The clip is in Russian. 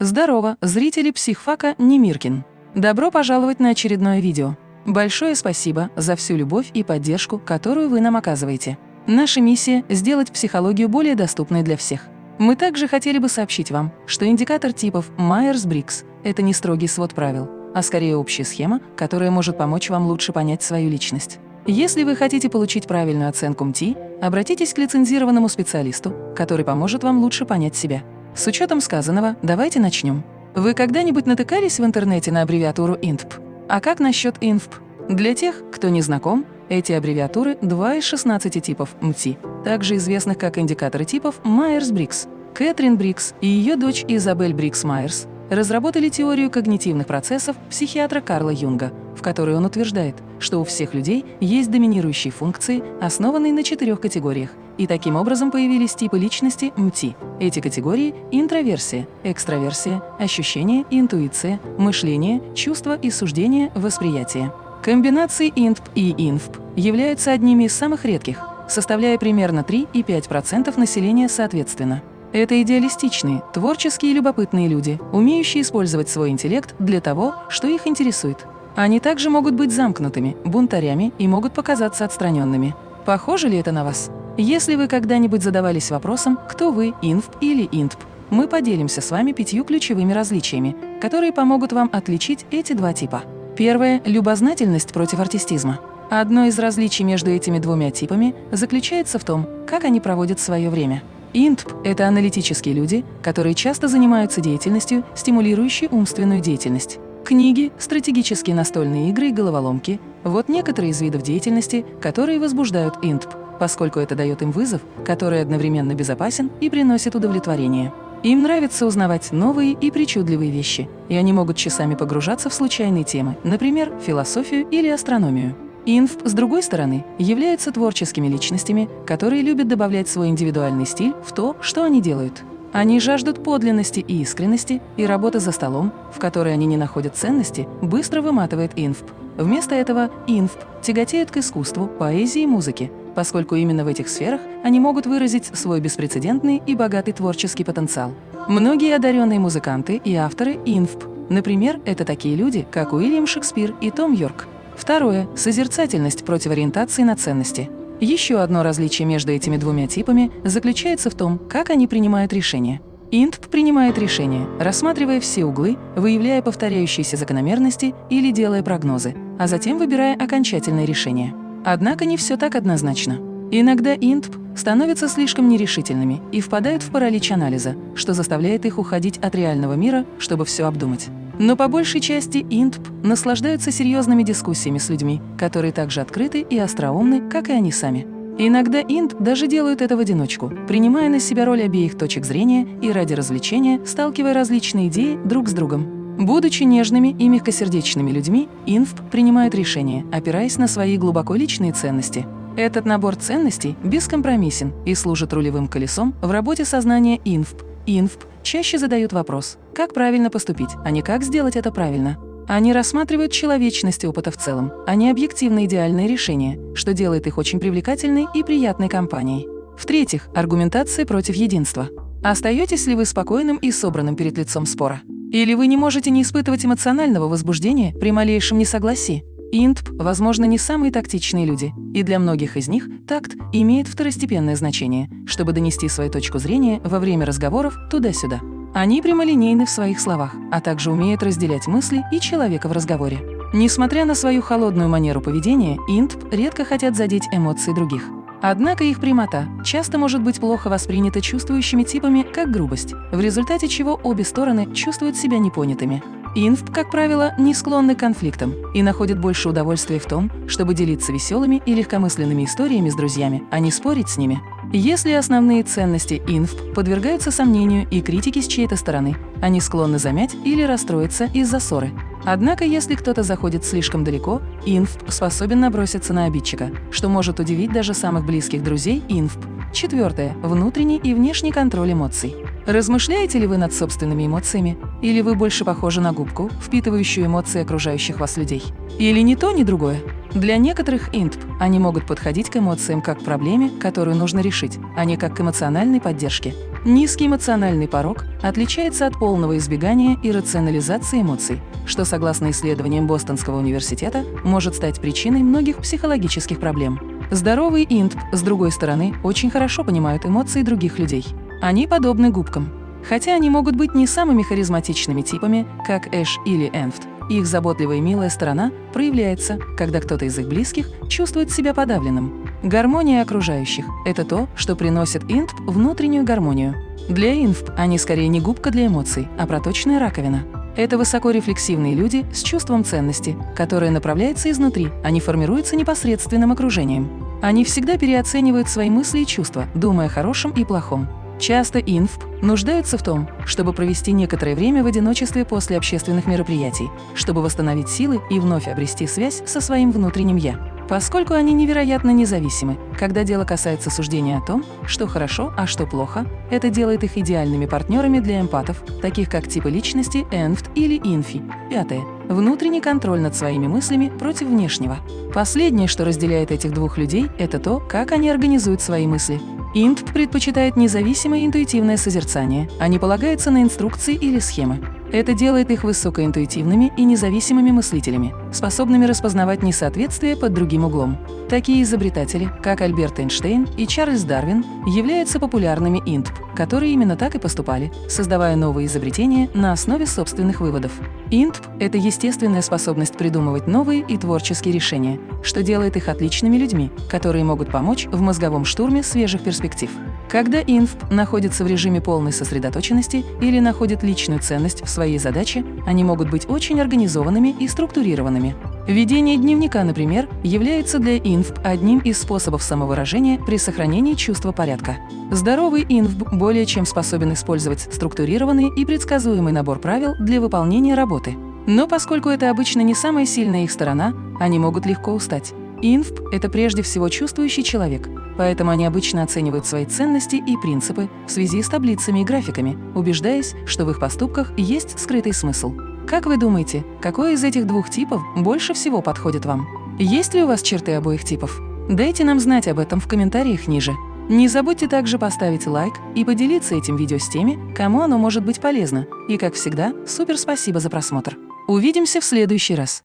Здорово, зрители психфака Немиркин. Добро пожаловать на очередное видео. Большое спасибо за всю любовь и поддержку, которую вы нам оказываете. Наша миссия – сделать психологию более доступной для всех. Мы также хотели бы сообщить вам, что индикатор типов Майерс-Брикс – это не строгий свод правил, а скорее общая схема, которая может помочь вам лучше понять свою личность. Если вы хотите получить правильную оценку MBTI, обратитесь к лицензированному специалисту, который поможет вам лучше понять себя. С учетом сказанного, давайте начнем. Вы когда-нибудь натыкались в интернете на аббревиатуру INTP? А как насчет INFP? Для тех, кто не знаком, эти аббревиатуры – два из 16 типов MBTI, также известных как индикаторы типов Майерс-Бриггс. Кэтрин Бриггс и ее дочь Изабель Бриггс-Майерс разработали теорию когнитивных процессов психиатра Карла Юнга, в которой он утверждает, что у всех людей есть доминирующие функции, основанные на четырех категориях, и таким образом появились типы личности МТИ. Эти категории – интроверсия, экстраверсия, ощущение интуиция, мышление, чувство и суждение, восприятие. Комбинации INTP и INFP являются одними из самых редких, составляя примерно 3,5% населения соответственно. Это идеалистичные, творческие и любопытные люди, умеющие использовать свой интеллект для того, что их интересует. Они также могут быть замкнутыми, бунтарями и могут показаться отстраненными. Похоже ли это на вас? Если вы когда-нибудь задавались вопросом, кто вы, инфп или интп, мы поделимся с вами пятью ключевыми различиями, которые помогут вам отличить эти два типа. Первое – любознательность против артистизма. Одно из различий между этими двумя типами заключается в том, как они проводят свое время. ИНТП – это аналитические люди, которые часто занимаются деятельностью, стимулирующей умственную деятельность. Книги, стратегические настольные игры и головоломки – вот некоторые из видов деятельности, которые возбуждают ИНТП поскольку это дает им вызов, который одновременно безопасен и приносит удовлетворение. Им нравится узнавать новые и причудливые вещи, и они могут часами погружаться в случайные темы, например, философию или астрономию. Инф, с другой стороны, являются творческими личностями, которые любят добавлять свой индивидуальный стиль в то, что они делают. Они жаждут подлинности и искренности, и работа за столом, в которой они не находят ценности, быстро выматывает инфп. Вместо этого инфп тяготеют к искусству, поэзии и музыке, поскольку именно в этих сферах они могут выразить свой беспрецедентный и богатый творческий потенциал. Многие одаренные музыканты и авторы инфп. Например, это такие люди, как Уильям Шекспир и Том Йорк. Второе – созерцательность против ориентации на ценности. Еще одно различие между этими двумя типами заключается в том, как они принимают решения. ИНТП принимает решения, рассматривая все углы, выявляя повторяющиеся закономерности или делая прогнозы, а затем выбирая окончательное решение. Однако не все так однозначно. Иногда ИНТП становятся слишком нерешительными и впадают в паралич анализа, что заставляет их уходить от реального мира, чтобы все обдумать. Но по большей части ИНТП наслаждаются серьезными дискуссиями с людьми, которые также открыты и остроумны, как и они сами. Иногда ИНТ даже делают это в одиночку, принимая на себя роль обеих точек зрения и ради развлечения сталкивая различные идеи друг с другом. Будучи нежными и мягкосердечными людьми, инфп принимают решения, опираясь на свои глубоко личные ценности. Этот набор ценностей бескомпромиссен и служит рулевым колесом в работе сознания инфп. Инфп чаще задают вопрос, как правильно поступить, а не как сделать это правильно. Они рассматривают человечность опыта в целом, а не объективно идеальные решения, что делает их очень привлекательной и приятной компанией. В-третьих, аргументация против единства. Остаетесь ли вы спокойным и собранным перед лицом спора? Или вы не можете не испытывать эмоционального возбуждения при малейшем несогласии? Интп, возможно, не самые тактичные люди, и для многих из них такт имеет второстепенное значение, чтобы донести свою точку зрения во время разговоров туда-сюда. Они прямолинейны в своих словах, а также умеют разделять мысли и человека в разговоре. Несмотря на свою холодную манеру поведения, интп редко хотят задеть эмоции других. Однако их прямота часто может быть плохо воспринята чувствующими типами как грубость, в результате чего обе стороны чувствуют себя непонятыми. Инф, как правило, не склонны к конфликтам и находят больше удовольствия в том, чтобы делиться веселыми и легкомысленными историями с друзьями, а не спорить с ними. Если основные ценности инф подвергаются сомнению и критике с чьей-то стороны, они склонны замять или расстроиться из-за ссоры. Однако, если кто-то заходит слишком далеко, инф способен наброситься на обидчика, что может удивить даже самых близких друзей инф. Четвертое. Внутренний и внешний контроль эмоций. Размышляете ли вы над собственными эмоциями? Или вы больше похожи на губку, впитывающую эмоции окружающих вас людей? Или ни то, ни другое? Для некоторых интп они могут подходить к эмоциям как к проблеме, которую нужно решить, а не как к эмоциональной поддержке. Низкий эмоциональный порог отличается от полного избегания и рационализации эмоций, что, согласно исследованиям Бостонского университета, может стать причиной многих психологических проблем. Здоровые интп, с другой стороны, очень хорошо понимают эмоции других людей. Они подобны губкам. Хотя они могут быть не самыми харизматичными типами, как Эш или Энфт, их заботливая и милая сторона проявляется, когда кто-то из их близких чувствует себя подавленным. Гармония окружающих – это то, что приносит инфп внутреннюю гармонию. Для инфп они скорее не губка для эмоций, а проточная раковина. Это высокорефлексивные люди с чувством ценности, которое направляется изнутри, а не формируется непосредственным окружением. Они всегда переоценивают свои мысли и чувства, думая о хорошем и плохом. Часто инфп нуждаются в том, чтобы провести некоторое время в одиночестве после общественных мероприятий, чтобы восстановить силы и вновь обрести связь со своим внутренним «я». Поскольку они невероятно независимы, когда дело касается суждения о том, что хорошо, а что плохо, это делает их идеальными партнерами для эмпатов, таких как типы личности энфт или инфи. Пятое. Внутренний контроль над своими мыслями против внешнего. Последнее, что разделяет этих двух людей, это то, как они организуют свои мысли. Инт предпочитает независимое интуитивное созерцание, а не полагается на инструкции или схемы. Это делает их высокоинтуитивными и независимыми мыслителями, способными распознавать несоответствие под другим углом. Такие изобретатели, как Альберт Эйнштейн и Чарльз Дарвин, являются популярными интп, которые именно так и поступали, создавая новые изобретения на основе собственных выводов. Интп – это естественная способность придумывать новые и творческие решения, что делает их отличными людьми, которые могут помочь в мозговом штурме свежих перспектив. Когда инфп находится в режиме полной сосредоточенности или находит личную ценность в своей задаче, они могут быть очень организованными и структурированными. Ведение дневника, например, является для инфп одним из способов самовыражения при сохранении чувства порядка. Здоровый инфп более чем способен использовать структурированный и предсказуемый набор правил для выполнения работы. Но поскольку это обычно не самая сильная их сторона, они могут легко устать. Инфп – это прежде всего чувствующий человек, поэтому они обычно оценивают свои ценности и принципы в связи с таблицами и графиками, убеждаясь, что в их поступках есть скрытый смысл. Как вы думаете, какой из этих двух типов больше всего подходит вам? Есть ли у вас черты обоих типов? Дайте нам знать об этом в комментариях ниже. Не забудьте также поставить лайк и поделиться этим видео с теми, кому оно может быть полезно. И, как всегда, супер спасибо за просмотр. Увидимся в следующий раз.